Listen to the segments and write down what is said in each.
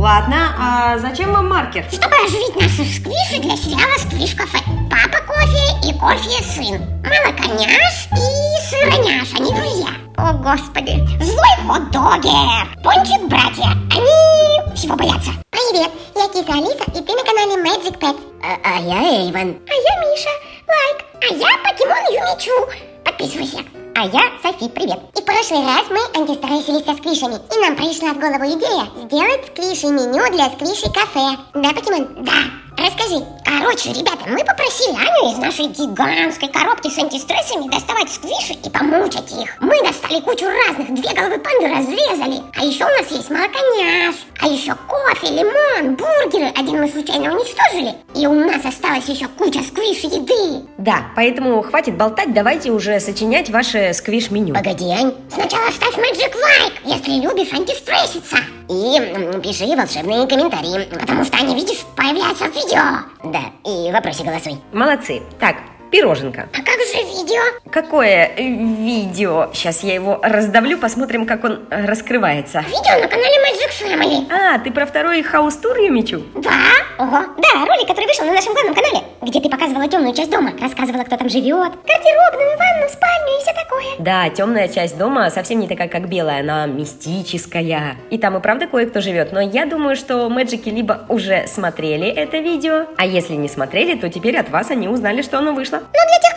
Ладно, а зачем вам маркер? Чтобы оживить наши сквиши для сериала «Сквиш кафе». Папа кофе и кофе сын. Молоконяш и сыроняш, они друзья. О, господи. Злой хот-догер. Пончик братья. Они всего боятся. Привет, я Киса Алиса, и ты на канале Magic Pets. А, а я Эйвен. А я Миша. Лайк. А я Покемон Юмичу. Подписывайся. А я Софи, привет. И в прошлый раз мы антистрессились со сквишами. И нам пришла в голову идея сделать сквиши меню для сквиши кафе. Да, Покемон? Да. Расскажи. Короче, ребята, мы попросили Аню из нашей гигантской коробки с антистрессами доставать сквиши и помучать их. Мы достали кучу разных, две головы панды разрезали. А еще у нас есть молоконяш. А еще кофе, лимон, бургеры. Один мы случайно уничтожили. И у нас осталась еще куча сквиш еды. Да, поэтому хватит болтать, давайте уже сочинять ваше сквиш-меню. Погоди, Ань. Сначала ставь Magic Like, если любишь антистресситься. И пиши волшебные комментарии, потому что они, видишь, появляются в видео. Да, и в вопросе голосуй. Молодцы. Так, пироженка. А как же видео? Какое видео? Сейчас я его раздавлю, посмотрим, как он э, раскрывается. Видео на канале Magic Family. А, ты про второй хаус-тур, Юмичу? Да? Ого. Да, ролик, который вышел на нашем главном канале, где ты показывала темную часть дома, рассказывала, кто там живет, гардеробную, ванну, спальню и все такое. Да, темная часть дома совсем не такая, как белая, она мистическая. И там и правда кое-кто живет, но я думаю, что мэджики либо уже смотрели это видео, а если не смотрели, то теперь от вас они узнали, что оно вышло. Но для тех,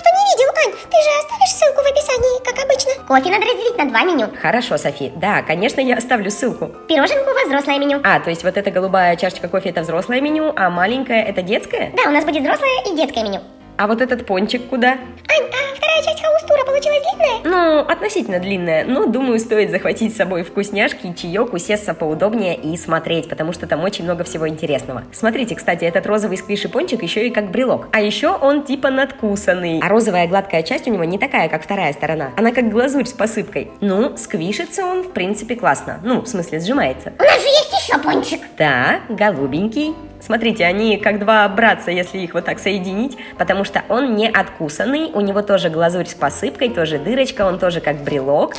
кто не видел, Ань, ты же оставишь ссылку в описании, как обычно. Кофе надо разделить на два меню. Хорошо, Софи. Да, конечно, я оставлю ссылку. Пироженку во взрослое меню. А, то есть вот эта голубая чашечка кофе это взрослое меню, а маленькая это детское? Да, у нас будет взрослое и детское меню. А вот этот пончик куда? Ань, а вторая часть хаус-тура получилась длинная? Ну, относительно длинная, но думаю, стоит захватить с собой вкусняшки, чаек, усесться поудобнее и смотреть, потому что там очень много всего интересного. Смотрите, кстати, этот розовый сквиши пончик еще и как брелок. А еще он типа надкусанный. А розовая гладкая часть у него не такая, как вторая сторона. Она как глазурь с посыпкой. Ну, сквишится он, в принципе, классно. Ну, в смысле, сжимается. У нас же есть еще пончик. Да, голубенький. Смотрите, они как два братца, если их вот так соединить, потому что он не откусанный, у него тоже глазурь с посыпкой, тоже дырочка, он тоже как брелок.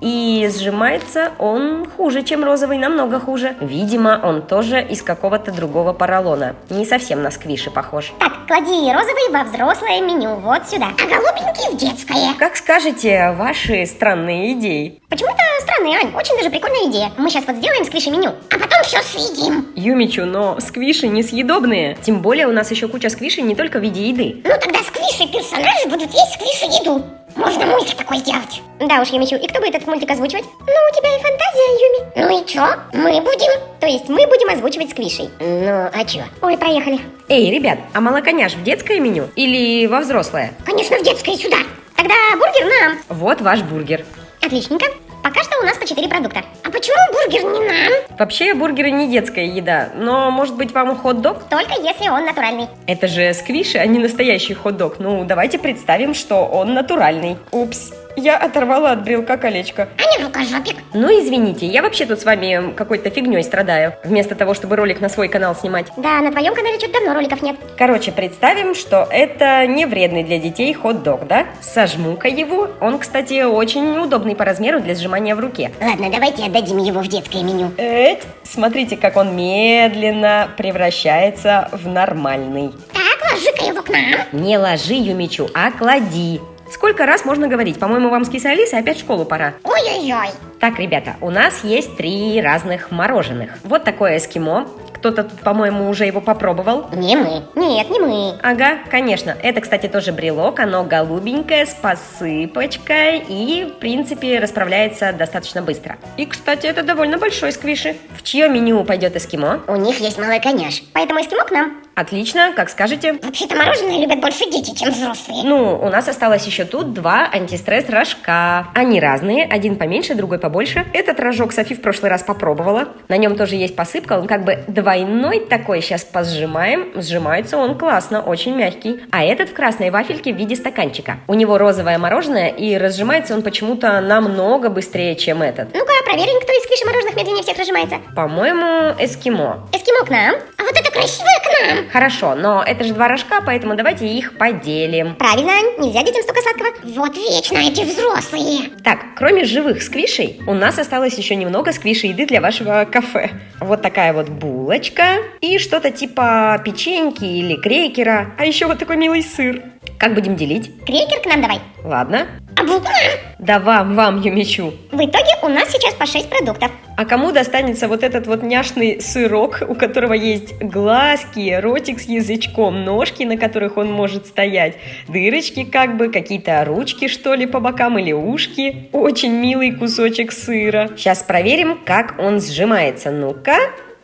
И сжимается он хуже, чем розовый, намного хуже. Видимо, он тоже из какого-то другого поролона. Не совсем на сквиши похож. Так, клади розовый во взрослое меню, вот сюда. А голубенький в детское. Как скажете, ваши странные идеи? Почему-то странный, Ань, очень даже прикольная идея. Мы сейчас вот сделаем сквиши меню, а потом все съедим. Юмичу, но сквиши несъедобные. Тем более у нас еще куча сквишей не только в виде еды. Ну тогда сквиши персонажи будут есть сквиши еду. Можно мультик такой сделать. Да уж, Юмичу, и кто будет этот мультик озвучивать? Ну, у тебя и фантазия, Юми. Ну и чё? Мы будем. То есть мы будем озвучивать сквишей. Ну, а чё? Ой, проехали. Эй, ребят, а молоконяш в детское меню или во взрослое? Конечно, в детское сюда. Тогда бургер нам. Вот ваш бургер. Отличненько. Пока что у нас по 4 продукта. А почему бургер не нам? Вообще бургеры не детская еда, но может быть вам хот-дог? Только если он натуральный. Это же сквиши, а не настоящий хот-дог. Ну, давайте представим, что он натуральный. Упс, я оторвала от брелка колечко. А не рукожопик. Ну, извините, я вообще тут с вами какой-то фигней страдаю, вместо того, чтобы ролик на свой канал снимать. Да, на твоем канале что-то давно роликов нет. Короче, представим, что это не вредный для детей хот-дог, да? Сожму-ка его. Он, кстати, очень удобный по размеру для сжимания в руке. Ладно, давайте отдадим его в детское меню. Эть, смотрите, как он медленно превращается в нормальный. Так, ложи-ка его к нам. Не ложи, Юмичу, а клади. Сколько раз можно говорить? По-моему, вам с кисой Алисой опять в школу пора. Ой-ой-ой. Так, ребята, у нас есть три разных мороженых. Вот такое эскимо. Кто-то тут, по-моему, уже его попробовал. Не мы. Нет, не мы. Ага, конечно. Это, кстати, тоже брелок. Оно голубенькое, с посыпочкой и, в принципе, расправляется достаточно быстро. И, кстати, это довольно большой сквиши. В чье меню пойдет эскимо? У них есть молоконяш. Поэтому эскимо к нам. Отлично, как скажете. Вообще-то мороженое любят больше дети, чем взрослые. Ну, у нас осталось еще тут два антистресс-рожка. Они разные, один поменьше, другой побольше. Этот рожок Софи в прошлый раз попробовала. На нем тоже есть посыпка, он как бы двойной такой. Сейчас посжимаем. Сжимается он классно, очень мягкий. А этот в красной вафельке в виде стаканчика. У него розовое мороженое, и разжимается он почему-то намного быстрее, чем этот. Ну-ка, проверим, кто из сквиши мороженых медленнее всех разжимается. По-моему, эскимо. Эскимо к нам, а вот это красивое к нам. Хорошо, но это же два рожка, поэтому давайте их поделим. Правильно, Ань, нельзя детям столько сладкого. Вот вечно эти взрослые. Так, кроме живых сквишей, у нас осталось еще немного сквиши еды для вашего кафе. Вот такая вот булочка и что-то типа печеньки или крекера, а еще вот такой милый сыр. Как будем делить? Крекер к нам давай. Ладно. А булку нам. Да вам, вам, Юмичу. В итоге у нас сейчас по 6 продуктов. А кому достанется вот этот вот няшный сырок, у которого есть глазки, ротик с язычком, ножки, на которых он может стоять, дырочки как бы, какие-то ручки что ли по бокам или ушки. Очень милый кусочек сыра. Сейчас проверим, как он сжимается. Ну-ка.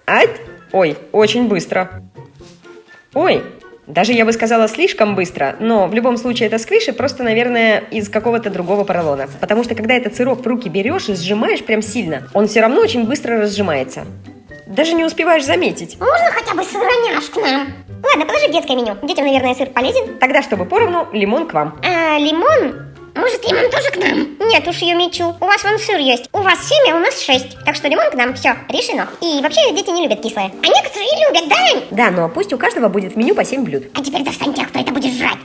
Ать. Ой, очень быстро. Ой, даже я бы сказала слишком быстро, но в любом случае это сквиши просто, наверное, из какого-то другого поролона. Потому что когда этот сырок в руки берешь и сжимаешь прям сильно, он все равно очень быстро разжимается. Даже не успеваешь заметить. Можно хотя бы сыроняш к нам? Ладно, положи в детское меню. Детям, наверное, сыр полезен. Тогда, чтобы поровну, лимон к вам. А лимон? Может, лимон тоже к нам? Нет уж, Юмичу. У вас вон сыр есть. У вас 7, а у нас 6. Так что лимон к нам. Все, решено. И вообще дети не любят кислое. А некоторые любят, да? Да, но пусть у каждого будет в меню по 7 блюд. А теперь достань тех, кто это будет жрать.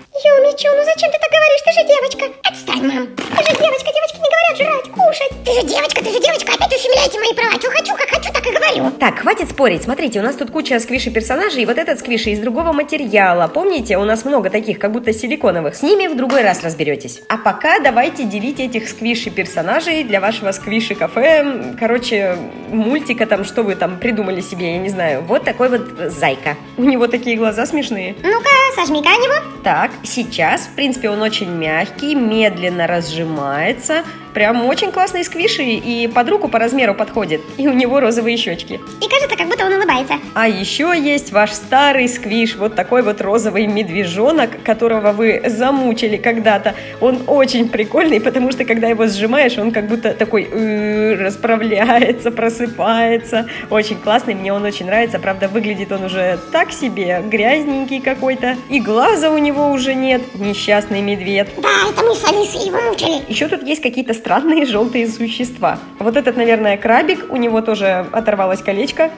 Спорить. Смотрите, у нас тут куча сквиши персонажей, и вот этот сквиши из другого материала. Помните, у нас много таких, как будто силиконовых. С ними в другой раз разберетесь. А пока давайте делить этих сквиши персонажей для вашего сквиши кафе. Короче, мультика там, что вы там придумали себе, я не знаю. Вот такой вот зайка. У него такие глаза смешные. Ну-ка, сожми-ка него. Так, сейчас, в принципе, он очень мягкий, медленно разжимается. Прям очень классный сквиши и под руку по размеру подходит. И у него розовые щечки. И кажется, как будто он улыбается. А еще есть ваш старый сквиш, вот такой вот розовый медвежонок, которого вы замучили когда-то. Он очень прикольный, потому что когда его сжимаешь, он как будто такой э, расправляется, просыпается. Очень классный, мне он очень нравится. Правда, выглядит он уже так себе, грязненький какой-то. И глаза у него уже нет. Несчастный медведь. Да, это мы с Алисой его мучили. Еще тут есть какие-то странные желтые существа. Вот этот, наверное, крабик, у него тоже оторвалось колечко.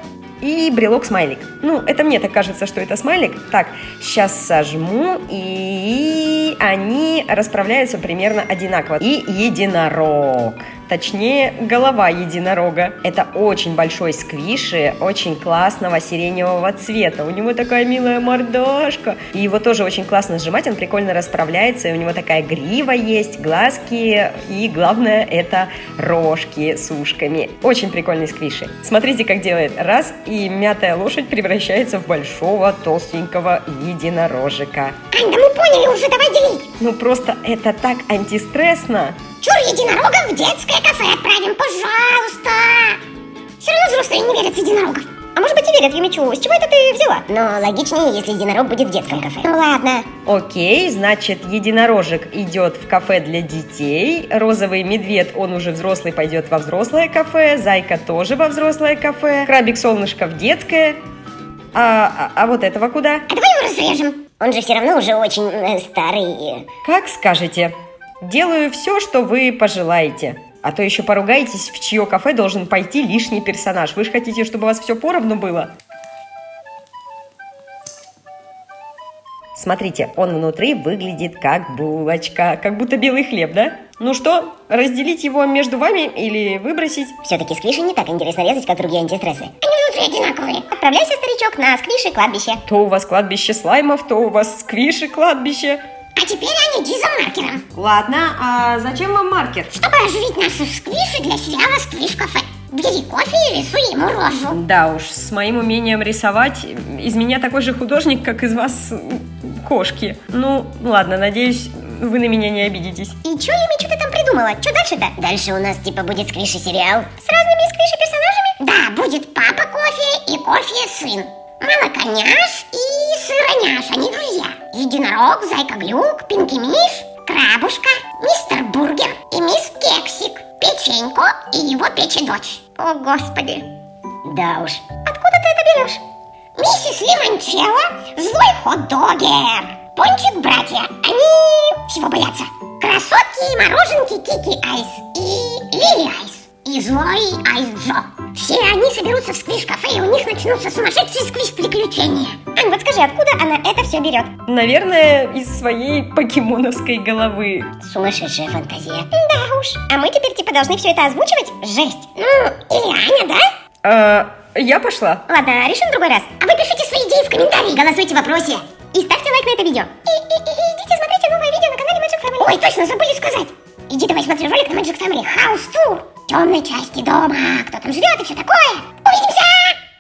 И брелок-смайлик. Ну, это мне так кажется, что это смайлик. Так, сейчас сожму, и они расправляются примерно одинаково. И единорог. Точнее, голова единорога. Это очень большой сквиши, очень классного сиреневого цвета. У него такая милая мордашка. И его тоже очень классно сжимать, он прикольно расправляется. И у него такая грива есть, глазки. И главное, это рожки с ушками. Очень прикольный сквиши. Смотрите, как делает. Раз, и мятая лошадь превращается в большого толстенького единорожика. Ань, да мы поняли уже, давай делить. Ну просто это так антистрессно. Чур единорога в детское кафе отправим, пожалуйста. Все равно взрослые не верят в единорогов. А может быть и верят, Юмичу. С чего это ты взяла? Но логичнее, если единорог будет в детском кафе. Ну ладно. Окей, значит, единорожек идет в кафе для детей, розовый медведь, он уже взрослый, пойдет во взрослое кафе, зайка тоже во взрослое кафе, крабик солнышко в детское. А, а, а вот этого куда? А давай его разрежем. Он же все равно уже очень э, старый. Как скажете. Делаю все, что вы пожелаете. А то еще поругаетесь, в чье кафе должен пойти лишний персонаж. Вы же хотите, чтобы у вас все поровну было? Смотрите, он внутри выглядит как булочка, как будто белый хлеб, да? Ну что, разделить его между вами или выбросить? Все-таки сквиши не так интересно резать, как другие антистрессы. Они внутри одинаковые. Отправляйся, старичок, на сквиши кладбище. То у вас кладбище слаймов, то у вас сквиши кладбище. А теперь, Аня, иди за маркером. Ладно, а зачем вам маркер? Чтобы оживить наши сквиши для сериала «Сквиш кафе». Бери кофе и рисуй ему рожу. Да уж, с моим умением рисовать из меня такой же художник, как из вас кошки. Ну, ладно, надеюсь, вы на меня не обидитесь. И чё, Юми, что ты там придумала? Что дальше-то? Дальше у нас типа будет сквиши сериал. С разными сквиши-персонажами? Да, будет папа кофе и кофе сын. Молоконяш и они друзья. Единорог, зайка глюк, пинки миш, крабушка, мистер бургер и мисс кексик, печенько и его печи дочь. О, господи. Да уж. Откуда ты это берешь? Миссис Лимончелло, злой хот-догер. Пончик братья, они всего боятся. Красотки и мороженки Кики Айс и. И злой Айс Джо. Все они соберутся в сквиш-кафе, и у них начнутся сумасшедшие сквиш-приключения. Ань, вот скажи, откуда она это все берет? Наверное, из своей покемоновской головы. Сумасшедшая фантазия. Да уж. А мы теперь типа должны все это озвучивать? Жесть. Ну, или Аня, да? А, я пошла. Ладно, решим в другой раз. А вы пишите свои идеи в комментарии, голосуйте в вопросе. И ставьте лайк на это видео. И, и, и идите смотрите новое видео на канале Magic Family. Ой, точно, забыли сказать. Иди давай смотри ролик на Magic Family House Tour. Темной части дома. Кто там живет и все такое. Увидимся!